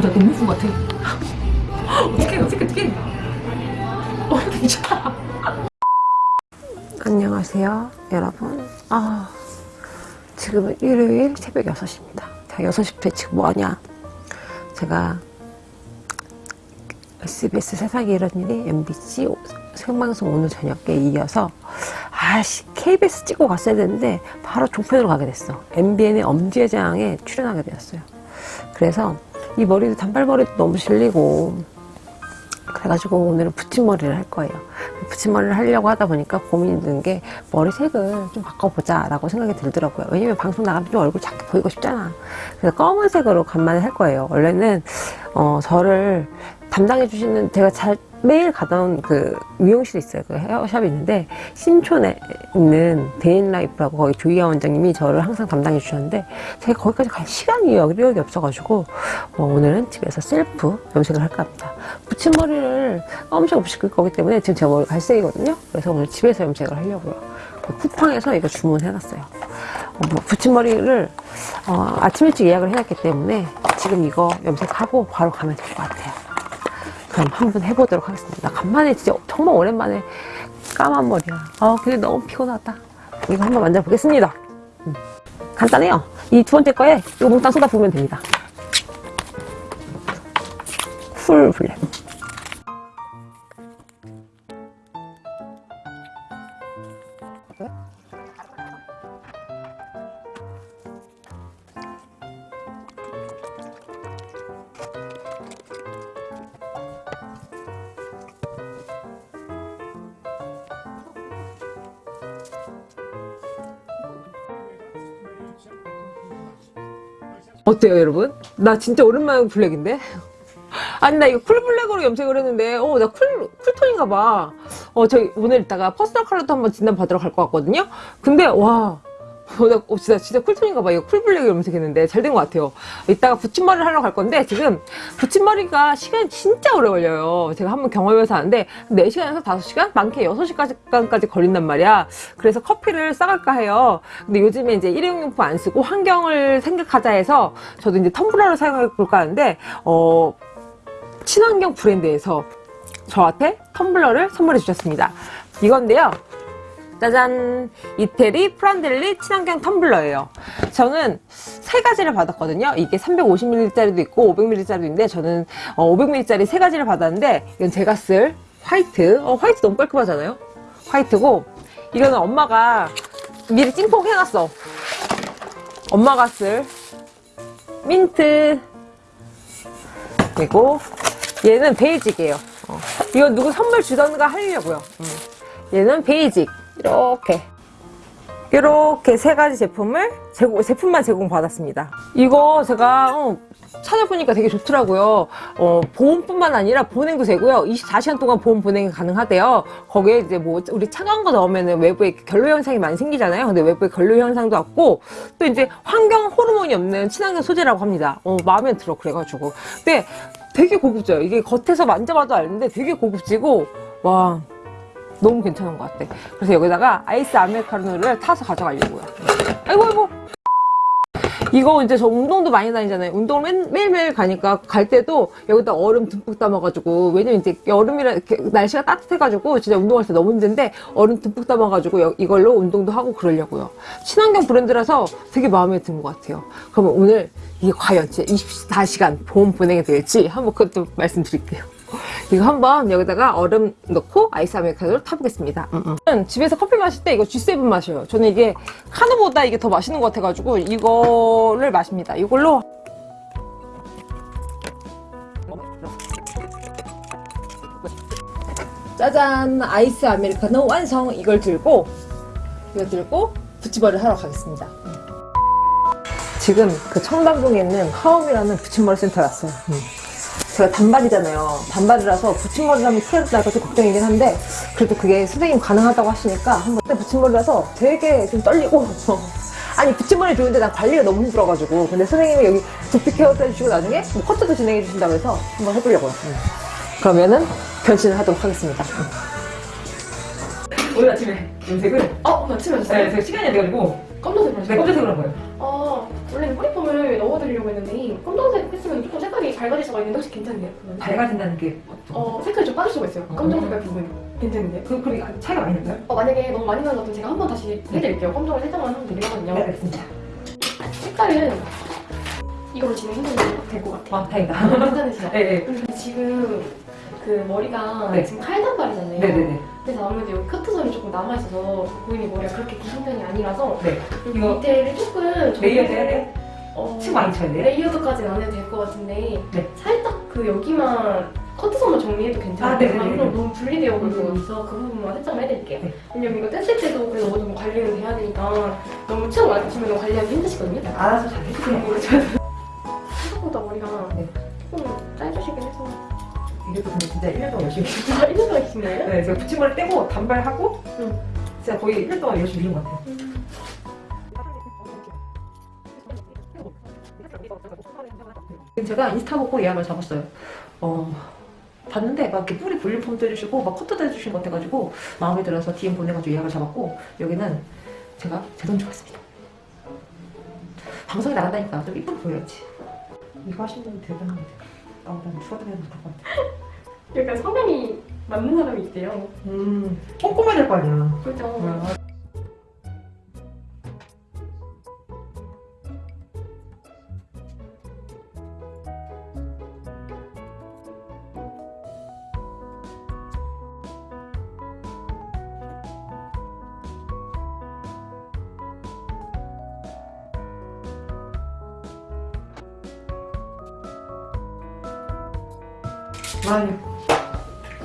나 너무 것 같아. 어떡해, 어떡해, 어떡해. 어, 괜찮아. 안녕하세요 여러분 아 지금은 일요일 새벽 6시입니다 자 6시부터 지금 뭐하냐 제가 SBS 세상에 이런 일이 MBC 생방송 오늘 저녁에 이어서 아씨 KBS 찍고 갔어야 되는데 바로 종편으로 가게 됐어 MBN의 엄지회장에 출연하게 되었어요 그래서 이 머리도 단발머리도 너무 질리고 그래가지고 오늘은 붙임머리를 할 거예요. 붙임머리를 하려고 하다 보니까 고민이 드는 게 머리색을 좀 바꿔보자 라고 생각이 들더라고요. 왜냐면 방송 나가면 좀 얼굴 작게 보이고 싶잖아. 그래서 검은색으로 간만에 할 거예요. 원래는 어, 저를 담당해 주시는 제가 잘 매일 가던 그 미용실이 있어요. 그 헤어샵이 있는데 신촌에 있는 데인라이프라고 거기 조이아 원장님이 저를 항상 담당해 주셨는데 제가 거기까지 갈 시간이 여력이 없어가지고 어, 오늘은 집에서 셀프 염색을 할까 합니다. 붙임머리를 엄청 없이 끌 거기 때문에 지금 제 머리 갈색이거든요. 그래서 오늘 집에서 염색을 하려고요. 그 쿠팡에서 이거 주문해놨어요. 어, 뭐 붙임머리를 어, 아침 일찍 예약을 해놨기 때문에 지금 이거 염색하고 바로 가면 될 것 같아요. 그럼 한번 해보도록 하겠습니다. 간만에 진짜 정말 오랜만에 까만 머리야. 아 근데 너무 피곤하다. 이거 한번 만져보겠습니다. 음, 간단해요. 이 두 번째 거에 이거 몽땅 쏟아 부으면 됩니다. 풀 블랙. 어때요 여러분? 나 진짜 오랜만에 블랙인데? 아니 나 이거 cool black으로 염색을 했는데 어 나 cool cool tone인가 봐. 어 저희 오늘 이따가 personal color도 한번 진단 받으러 갈 것 같거든요. 근데 와. 어, 나 어, 진짜 진짜 cool tone인가 봐. 이거 cool black으로 염색했는데 잘 된 것 같아요. 이따가 붙임머리를 하러 갈 건데 지금 붙임머리가 시간이 진짜 오래 걸려요. 제가 한번 경험해서 하는데 4시간에서 5시간? 많게 6시간까지 걸린단 말이야. 그래서 커피를 싸갈까 해요. 근데 요즘에 이제 일회용용품 안 쓰고 환경을 생각하자 해서 저도 이제 텀블러를 사용해 볼까 하는데 어 친환경 브랜드에서 저한테 텀블러를 선물해 주셨습니다. 이건데요. 짜잔! 이태리 프란델리 친환경 텀블러예요. 저는 세 가지를 받았거든요. 이게 350ml짜리도 있고 500ml짜리도 있는데 저는 500ml짜리 세 가지를 받았는데 이건 제가 쓸 화이트. 어, 화이트 너무 깔끔하잖아요? 화이트고 이거는 엄마가 미리 찜뽕 해놨어. 엄마가 쓸 민트 그리고 얘는 basic이에요. 어. 이건 누구 선물 주던가 하려고요. 음. 얘는 basic. 이렇게. 이렇게 세 가지 제품을 제공, 제품만 제공받았습니다. 이거 제가 어, 찾아보니까 되게 좋더라고요. 어, 보온뿐만 아니라 보냉도 되고요. 24시간 동안 보온 보냉이 가능하대요. 거기에 이제 뭐 우리 차가운 거 넣으면 외부에 결로 현상이 많이 생기잖아요. 근데 외부에 결로 현상도 없고 또 이제 환경 호르몬이 없는 친환경 소재라고 합니다. 어, 마음에 들어 그래가지고. 근데 되게 고급져요. 이게 겉에서 만져봐도 아는데 되게 고급지고 와 너무 괜찮은 것 같아. 그래서 여기다가 아이스 아메리카노를 타서 가져가려고요. 아이고 아이고. 이거 이제 저 운동도 많이 다니잖아요. 운동을 맨, 매일매일 가니까 갈 때도 여기다 얼음 듬뿍 담아가지고 왜냐면 이제 여름이라 날씨가 따뜻해가지고 진짜 운동할 때 너무 힘든데 얼음 듬뿍 담아가지고 여- 이걸로 운동도 하고 그러려고요. 친환경 브랜드라서 되게 마음에 드는 것 같아요. 그러면 오늘 이게 과연 진짜 24시간 보온 보냉이 될지 한번 그것도 말씀드릴게요. 이거 한번 여기다가 얼음 넣고 아이스 아메리카노를 타보겠습니다. 음, 음. 저는 집에서 커피 마실 때 이거 G7 마셔요. 저는 이게 카누보다 이게 더 맛있는 것 같아가지고 이거를 마십니다. 이걸로 짜잔 아이스 아메리카노 완성 이걸 들고 이거 들고 붙임머리를 하러 가겠습니다. 지금 그 청담동에 있는 하움이라는 붙임머리 센터에 왔어요. 제가 단발이잖아요. 단발이라서 붙임머리를 하면 티가 날까 좀 걱정이긴 한데 그래도 그게 선생님 가능하다고 하시니까 한번 그때 붙임머리라서 되게 좀 떨리고 아니 붙임머리 좋은데 난 관리가 너무 힘들어가지고 근데 선생님이 여기 두피 케어도 해주시고 나중에 뭐 커트도 진행해 주신다고 해서 한번 해보려고요. 음. 그러면은 변신을 하도록 하겠습니다. 오늘 아침에 염색을 어, 나 치면 네, 제가 시간이 안 돼가지고 검정색으로 네, 하시고 검정색으로 한 거예요. 아 원래는 뿌리폼을 넣어드리려고 했는데 검정색 했으면 조금 색깔이 밝아질 수가 있는데 혹시 괜찮네요? 밝아진다는 게 어떤 어 색깔이 좀 빠질 수가 있어요 어. 검정 색깔 부분 괜찮은데? 그, 그 차이가 많이 나요? 어 만약에 너무 많이 나는 것 같으면 제가 한 번 다시 해드릴게요 검정을 살짝만 하면 되거든요 네, 알겠습니다. 색깔은 이걸로 진행해도 될 것 같아요 아, 다행이다. 괜찮으시죠? 네, 네. 지금 그 머리가 네. 지금 칼 단발이잖아요 네네네. 그래서 아무래도 여기 커트선이 조금 남아있어서 고객님 머리가 그렇게 기신 편이 아니라서 네. 여기 밑에를 조금 layer 정리를- 해야 돼? 어, 층 많이 쳐야 돼? layered까지는 안 해도 될 것 같은데 네. 살짝 그 여기만 커트선만 정리해도 괜찮아요. 아, 네네네. 그럼 너무 분리되어 것 음. 같아서 그 부분만 살짝만 해드릴게요. 네. 왜냐면 이거 뗐을 때도 그래도 정도 관리는 돼야 되니까 너무 층 많이 치면 관리하기 힘드시거든요. 알아서 잘 해주세요. 생각보다 머리가 네. 이것도 근데 진짜 1년 동안 열심히. 아, 1년 동안 거예요? 네, 제가 붙임머리 떼고 단발하고 응. 진짜 거의 1년 동안 열심히 밀은 것 같아요. 제가 인스타 보고 예약을 잡았어요. 어, 봤는데 막 이렇게 뿌리 볼륨 폼도 해주시고 막 커트도 해주신 것 같아가지고 마음에 들어서 DM 보내가지고 예약을 잡았고 여기는 제가 제 돈 주었습니다. 방송에 나간다니까 좀 이쁘게 보여야지. 이거 분이 대단합니다. 나보다 추워드려야 될것 같아. 약간 성향이 맞는 사람이 있대요. 음, 꼼꼼해야 될 거 아니야. 그죠? 많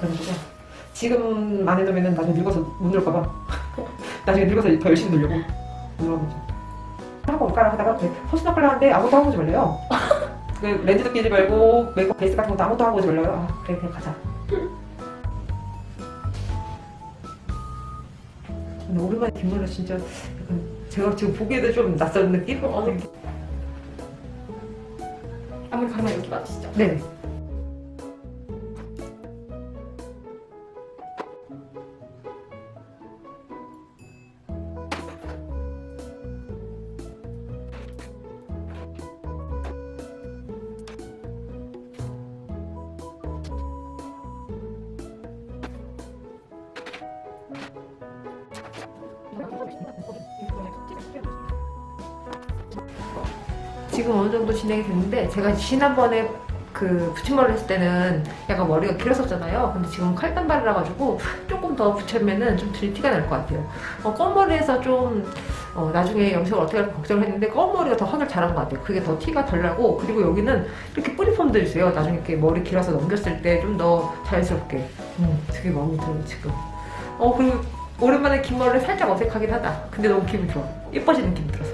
그래가지고 지금 안 해놓으면 나중에 늙어서 못 놀까봐. 나중에 늙어서 더 열심히 놀려고. 놀아보죠. 하고 올까라 하다가 그 personal 하는데 아무것도 하고 오지 말래요. 그 렌즈도 끼지 말고 메이크업 베이스 같은 것도 아무것도 하고 오지 말래요. 아 그래 그냥 가자. 근데 오랜만에 뒷머리가 진짜 제가 지금 보기에도 좀 낯선 느낌? 어, 네. 아무리 가면 여기 맞으시죠? 네 지금 어느 정도 진행이 됐는데 제가 지난번에 그 붙임머리를 했을 때는 약간 머리가 길었었잖아요. 근데 지금 칼단발이라 가지고 조금 더 붙이면은 좀 덜 티가 날 것 같아요. 어, 검머리에서 좀 어, 나중에 염색을 어떻게 할까 걱정을 했는데 검머리가 더 하길 잘한 것 같아요. 그게 더 티가 덜 나고 그리고 여기는 이렇게 뿌리폼도 있어요. 나중에 이렇게 머리 길어서 넘겼을 때 좀 더 자연스럽게. 음, 되게 마음에 들어요 지금. 어 그리고 오랜만에 긴 머리를 살짝 어색하긴 하다. 근데 너무 기분 좋아. 예뻐지는 기분 들어서.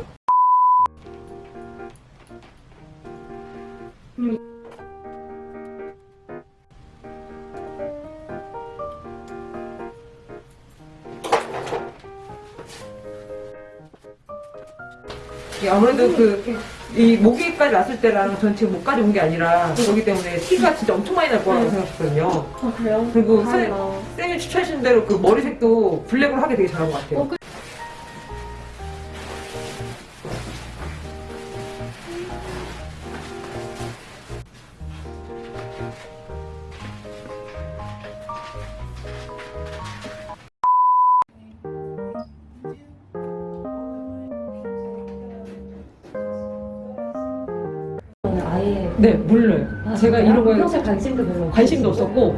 예, 아무래도 그, 이 모기까지 났을 때랑 전 지금 목까지 온 게 아니라 그렇기 때문에 티가 진짜 엄청 많이 날 거라고 생각했거든요. 아 그래요? 그리고. 쌤이 추천하신 대로 그 머리색도 블랙으로 하게 되게 잘한 것 같아요. 어, 그- 저는 아예 네, 몰라요. 아, 제가? 이런 거에 관심도 관심도 없었고,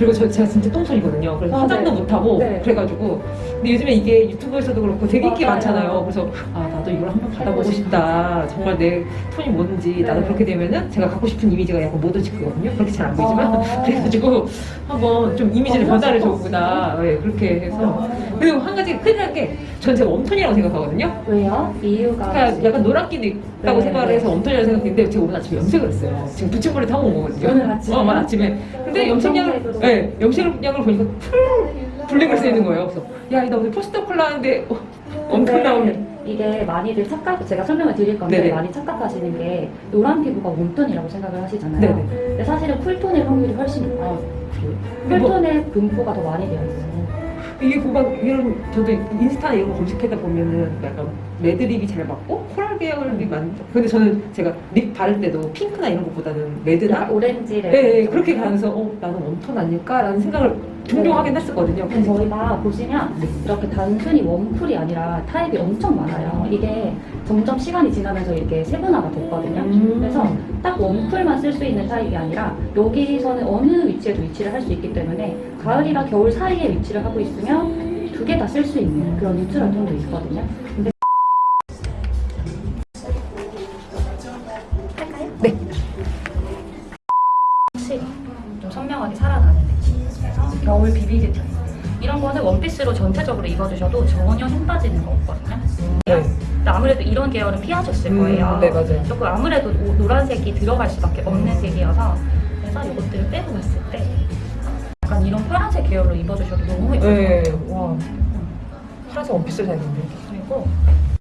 그리고 저, 제가 진짜 똥손이거든요. 그래서 아, 화장도 네. 못하고, 네. 그래가지고. 근데 요즘에 이게 유튜브에서도 그렇고 되게 인기. 많잖아요. 그래서, 아, 나도 이걸 한번 받아보고 싶다. 정말 내 톤이 뭔지, 나도 네. 그렇게 되면은 제가 갖고 싶은 이미지가 약간 모던치크거든요. 그렇게 잘 안 보이지만. 아. 그래가지고 한번 좀 이미지를 어, 변화를 줘보다. 네, 그렇게 해서. 그리고 한 가지 큰일 난 게, 전 제가 웜톤이라고 생각하거든요. 왜요? 이유가 그러니까 약간 노랗기도 있다고 네, 생각을 네. 해서 웜톤이라고 생각했는데 제가 오늘 아침에 염색을 했어요. 지금 붙임머리 타고 온 거거든요. 오늘 아침에? 어, 아침에. 근데 염색약을, 검정색으로. 네, 염색약을 보니까 cool black을 쓰는 거예요. 그래서 야, 나 오늘 personal color 하는데 어, warm tone 근데 나오네. 이게 많이들 착각 제가 설명을 드릴 건데 네네. 많이 착각하시는 게 노란 피부가 warm tone이라고 생각을 하시잖아요. 네네. 근데 사실은 cool tone일 확률이 훨씬 높아요. 뭐- cool tone의 분포가 더 많이 되어 있어요. 이게 보면 이런 저도 인스타 이런 거 검색하다 보면은 약간 red lip이 잘 맞고 coral 계열이 많. 근데 저는 제가 lip 바를 때도 핑크나 이런 것보다는 red나 오렌지 네, 네, 그렇게 가면서 어 나는 warm tone 아닐까라는 생각을 종종 하긴 했었거든요. 근데 저희가 보시면 이렇게 단순히 웜쿨이 아니라 타입이 엄청 많아요. 이게 점점 시간이 지나면서 이렇게 세분화가 됐거든요. 음. 그래서 딱 웜쿨만 쓸 수 있는 타입이 아니라 여기서는 어느 위치에도 위치를 할 수 있기 때문에 가을이랑 겨울 사이에 위치를 하고 있으면 두 개 다 쓸 수 있는 그런 뉴트럴 톤도 있거든요. 근데 전체적으로 입어주셔도 전혀 힘 빠지는 거 없거든요. 네. 근데 아무래도 이런 계열은 피하셨을 거예요. 음, 네 맞아요. 조금 아무래도 오- 노란색이 들어갈 수밖에 없는 색이어서 그래서 이것들을 빼고 봤을 때 약간 이런 파란색 계열로 입어주셔도 너무 예뻐요. 네, 와 파란색 원피스를 샀는데. 그리고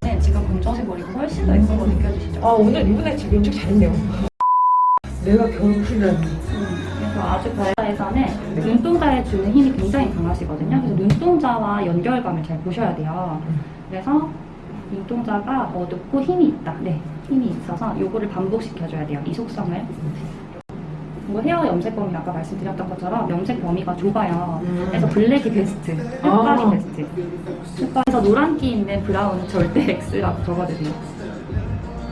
네, 지금 검정색 머리가 훨씬 더 예쁜 거 느껴지시죠? 아 오늘 이분의 지금 연출 잘했네요. 내가 겨울 쿨이라니. 아주 발라에서는 눈동자에 주는 힘이 굉장히 강하시거든요. 그래서 눈동자와 연결감을 잘 보셔야 돼요. 그래서 눈동자가 어둡고 힘이 있다. 네, 힘이 있어서 요거를 반복시켜줘야 돼요. 이 속성을. 그리고 헤어 염색 범위 아까 말씀드렸던 것처럼 염색 범위가 좁아요. 그래서 블랙이 베스트, 흑발이 아. 베스트. 흑발에서 노란기 있는 브라운은 절대 X라고 적어주세요.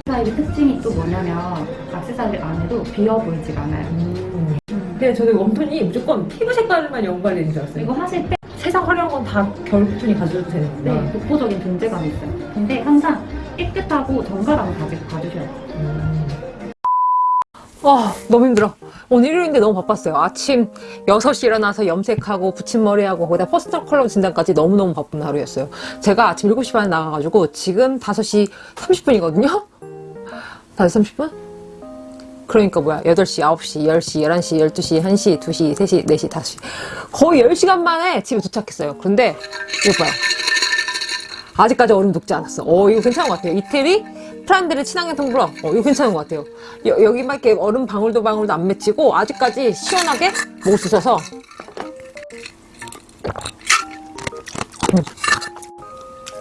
스타일의 특징이 또 뭐냐면 악세사리를 안 해도 비어 보이지가 않아요. 근데 저는 warm tone이 무조건 피부 색깔만 연관되는 줄 알았어요. 그리고 사실 때 세상 화려한 건 다 겨울 tone이 가져도 네, 되는구나. 독보적인 존재감이 있어요. 근데 항상 깨끗하고 정갈함을 가지고 가주셔야 돼요. 음. 와 너무 힘들어 오늘 일요일인데 너무 바빴어요 아침 6시 일어나서 염색하고 붙임머리하고 거기다 personal color 진단까지 너무너무 바쁜 하루였어요 제가 아침 7시 반에 나가가지고 지금 5시 30분이거든요 5시 30분? 그러니까 뭐야? 8시, 9시, 10시, 11시, 12시, 1시, 2시, 3시, 4시, 5시. 거의 10시간 만에 집에 도착했어요. 그런데 이거 봐요 아직까지 얼음 녹지 않았어. 어 이거 괜찮은 것 같아요. 이태리? 프란드르 친환경 텀블러 어 이거 괜찮은 것 같아요. 여, 여기만 이렇게 얼음 방울도 방울도 안 맺히고 아직까지 시원하게 먹을 수 있어서. 음.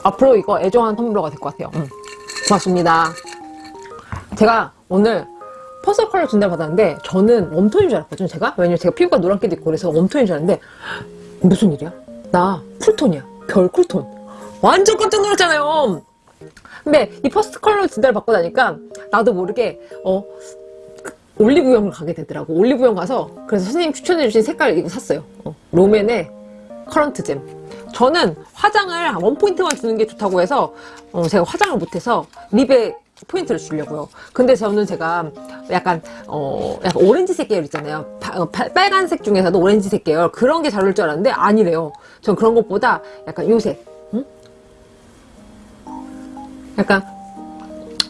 앞으로 이거 애정하는 텀블러가 될 것 같아요. 음. 고맙습니다. 제가 오늘 personal color 진단 받았는데 저는 warm tone인 줄 알았거든요 제가. 왜냐면 제가 피부가 노란기도 있고 그래서 warm tone인 줄 알았는데 무슨 일이야? 나 cool tone이야. 겨울 cool tone. 완전 깜짝 놀랐잖아요. 근데 이 personal color 진단을 받고 나니까 나도 모르게 어 올리브영을 가게 되더라고. 올리브영 가서 그래서 선생님 추천해주신 색깔 이거 샀어요. 어, 롬앤의 currant jam. 저는 화장을 one point만 주는 게 좋다고 해서 어, 제가 화장을 못해서 lip에 포인트를 주려고요 근데 저는 제가 약간 어 약간 오렌지색 계열 있잖아요 파- 어, 파- 빨간색 중에서도 오렌지색 계열 그런 게잘 어울릴 줄 알았는데 아니래요 전 그런 것보다 약간 요색 응? 약간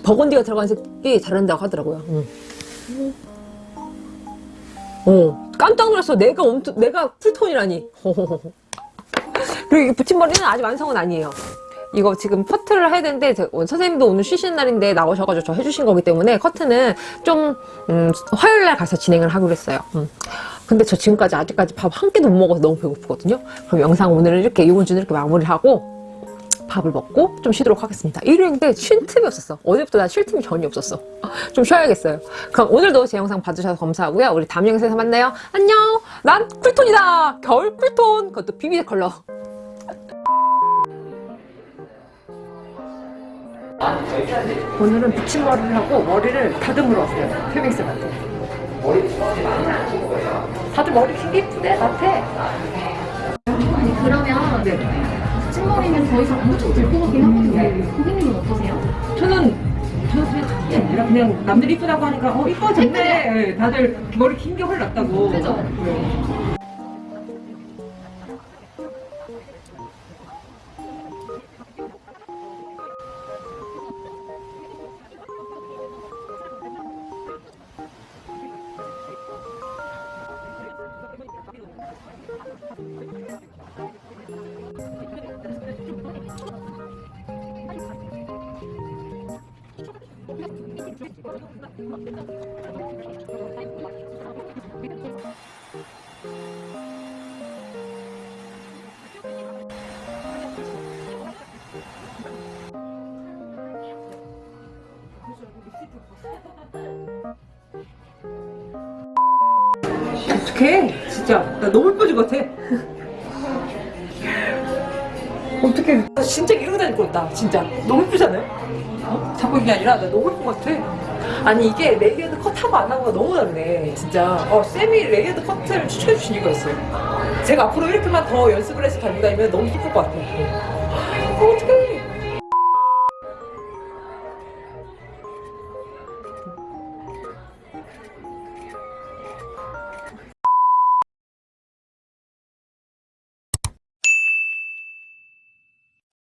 burgundy가 들어간 색이 잘 어울린다고 하더라고요. 응. 어, 깜짝 놀랐어. 내가 엄청, 내가 쿨톤이라니. 그리고 이 붙임머리는 아직 완성은 아니에요. 이거 지금 커트를 해야 되는데 제- 어, 선생님도 오늘 쉬시는 날인데 나오셔가지고 저 해주신 거기 때문에 커트는 좀 음, 화요일날 가서 진행을 하기로 했어요. 음. 근데 저 지금까지 아직까지 밥 한 끼도 못 먹어서 너무 배고프거든요. 그럼 영상 오늘은 이렇게 이번 주는 이렇게 마무리를 하고 밥을 먹고 좀 쉬도록 하겠습니다. 일요일인데 쉴 틈이 없었어. 어제부터 나 쉴 틈이 전혀 없었어. 좀 쉬어야겠어요. 그럼 오늘도 제 영상 봐주셔서 감사하고요. 우리 다음 영상에서 만나요. 안녕! 난 쿨톤이다! 겨울 쿨톤! 그것도 비비 컬러. 오늘은 붙임머리를 하고 머리를 다듬으러 왔어요. 페믹스한테. 다들 머리 되게 예쁘대, 나한테. 그러면 찐머리는 더 이상 엄청 들고 가긴 하거든요. 고객님은 어떠세요? 저는 저는 그냥 아니라 그냥 남들이 이쁘다고 하니까 어 이뻐졌네. 네, 다들 머리 긴 게 훨 낫다고. 그죠? 네. 어떡해? 진짜. 나 너무 예뻐질 같아. 나 진짜 이러고 다닐 것 같다 진짜. 너무 예쁘잖아요? 어? 자꾸 이게 아니라 나 너무 예쁜 것 같아. 아니 이게 layered cut하고 안 하고가 너무 다르네 진짜. 어 쌤이 layered 커트를 추천해 주신 이유가 있어요. 제가 앞으로 이렇게만 더 연습을 해서 달고 다니면 너무 예쁠 것 같아 어, 어떡해